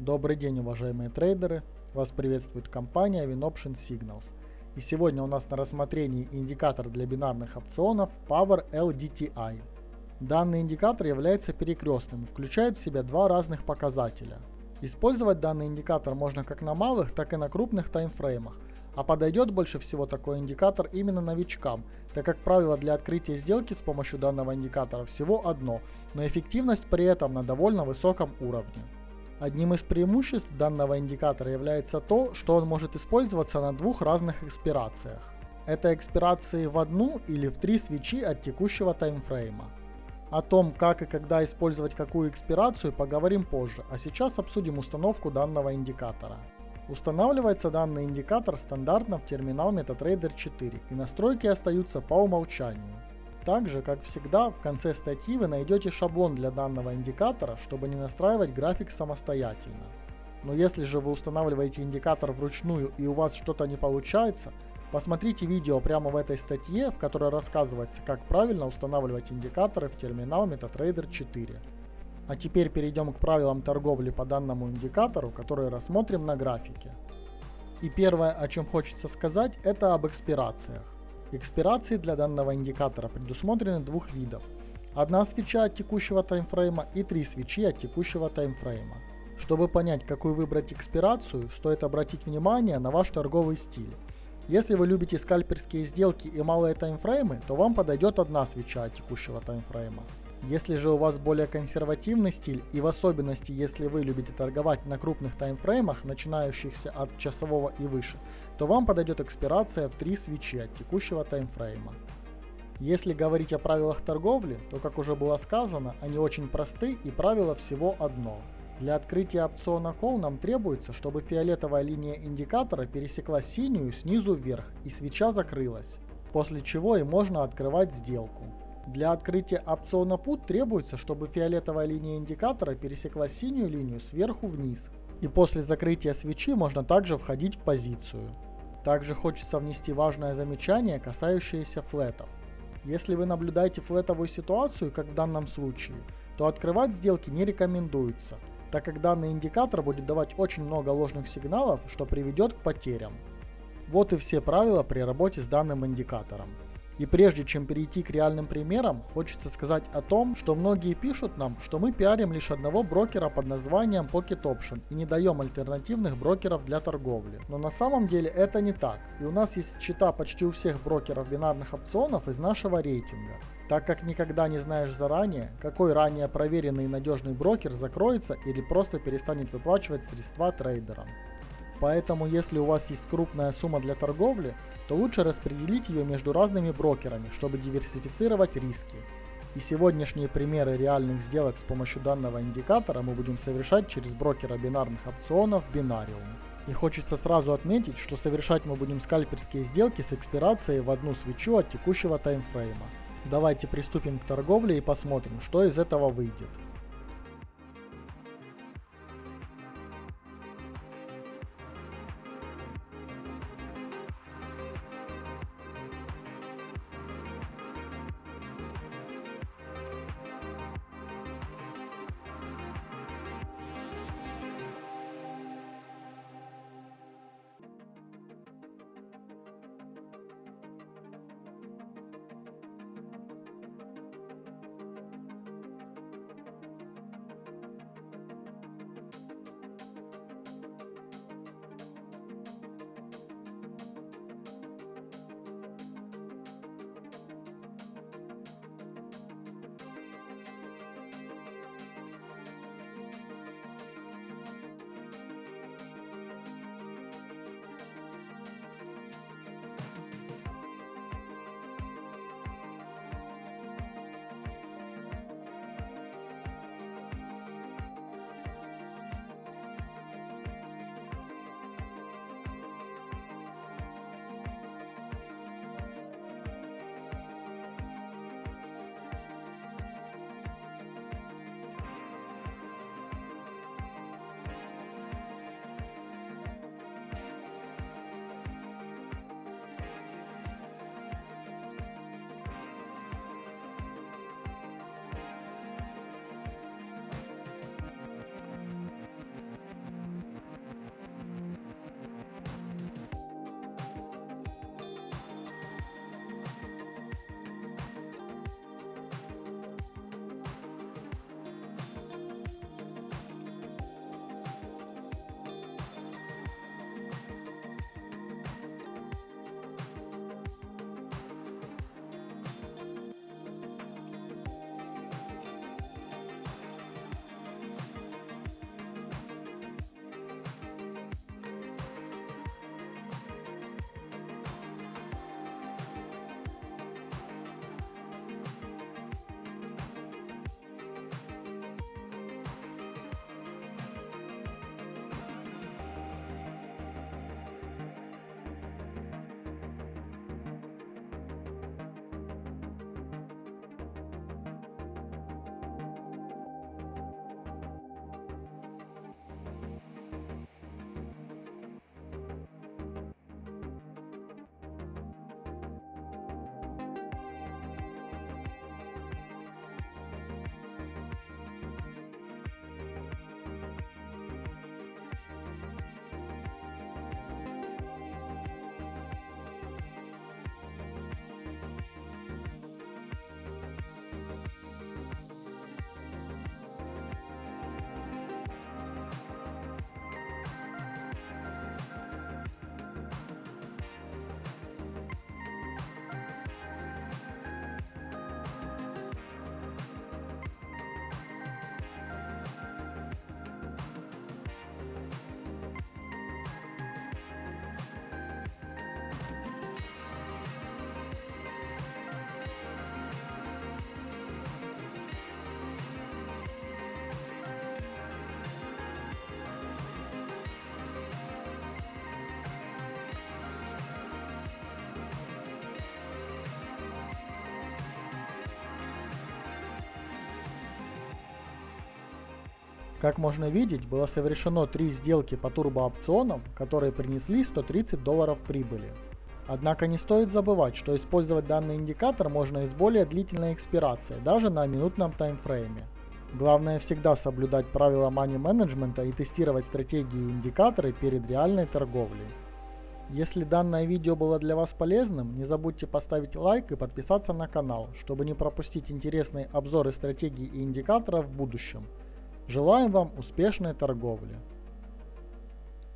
Добрый день, уважаемые трейдеры! Вас приветствует компания WinOption Signals. И сегодня у нас на рассмотрении индикатор для бинарных опционов Power LDTI. Данный индикатор является перекрестным и включает в себя два разных показателя. Использовать данный индикатор можно как на малых, так и на крупных таймфреймах, а подойдет больше всего такой индикатор именно новичкам, так как правило для открытия сделки с помощью данного индикатора всего одно, но эффективность при этом на довольно высоком уровне. Одним из преимуществ данного индикатора является то, что он может использоваться на двух разных экспирациях. Это экспирации в одну или в три свечи от текущего таймфрейма. О том, как и когда использовать какую экспирацию, поговорим позже, а сейчас обсудим установку данного индикатора. Устанавливается данный индикатор стандартно в терминал MetaTrader 4 и настройки остаются по умолчанию. Также, как всегда, в конце статьи вы найдете шаблон для данного индикатора, чтобы не настраивать график самостоятельно. Но если же вы устанавливаете индикатор вручную и у вас что-то не получается, посмотрите видео прямо в этой статье, в которой рассказывается, как правильно устанавливать индикаторы в терминал MetaTrader 4. А теперь перейдем к правилам торговли по данному индикатору, которые рассмотрим на графике. И первое, о чем хочется сказать, это об экспирациях. Экспирации для данного индикатора предусмотрены двух видов. Одна свеча от текущего таймфрейма и три свечи от текущего таймфрейма. Чтобы понять, какую выбрать экспирацию, стоит обратить внимание на ваш торговый стиль. Если вы любите скальперские сделки и малые таймфреймы, то вам подойдет одна свеча от текущего таймфрейма. Если же у вас более консервативный стиль и в особенности если вы любите торговать на крупных таймфреймах, начинающихся от часового и выше, то вам подойдет экспирация в 3 свечи от текущего таймфрейма. Если говорить о правилах торговли, то как уже было сказано, они очень просты и правило всего одно. Для открытия опциона Call нам требуется, чтобы фиолетовая линия индикатора пересекла синюю снизу вверх и свеча закрылась, после чего и можно открывать сделку. Для открытия опциона PUT требуется, чтобы фиолетовая линия индикатора пересекла синюю линию сверху вниз. И после закрытия свечи можно также входить в позицию. Также хочется внести важное замечание, касающееся флетов. Если вы наблюдаете флетовую ситуацию, как в данном случае, то открывать сделки не рекомендуется, так как данный индикатор будет давать очень много ложных сигналов, что приведет к потерям. Вот и все правила при работе с данным индикатором. И прежде чем перейти к реальным примерам, хочется сказать о том, что многие пишут нам, что мы пиарим лишь одного брокера под названием Pocket Option и не даем альтернативных брокеров для торговли. Но на самом деле это не так, и у нас есть счета почти у всех брокеров бинарных опционов из нашего рейтинга. Так как никогда не знаешь заранее, какой ранее проверенный и надежный брокер закроется или просто перестанет выплачивать средства трейдерам. Поэтому если у вас есть крупная сумма для торговли, то лучше распределить ее между разными брокерами, чтобы диверсифицировать риски. И сегодняшние примеры реальных сделок с помощью данного индикатора мы будем совершать через брокера бинарных опционов Binarium. И хочется сразу отметить, что совершать мы будем скальперские сделки с экспирацией в одну свечу от текущего таймфрейма. Давайте приступим к торговле и посмотрим, что из этого выйдет. Как можно видеть, было совершено три сделки по турбоопционам, которые принесли 130 долларов прибыли. Однако не стоит забывать, что использовать данный индикатор можно и с более длительной экспирацией, даже на минутном таймфрейме. Главное всегда соблюдать правила money менеджмента и тестировать стратегии и индикаторы перед реальной торговлей. Если данное видео было для вас полезным, не забудьте поставить лайк и подписаться на канал, чтобы не пропустить интересные обзоры стратегий и индикаторов в будущем. Желаем вам успешной торговли!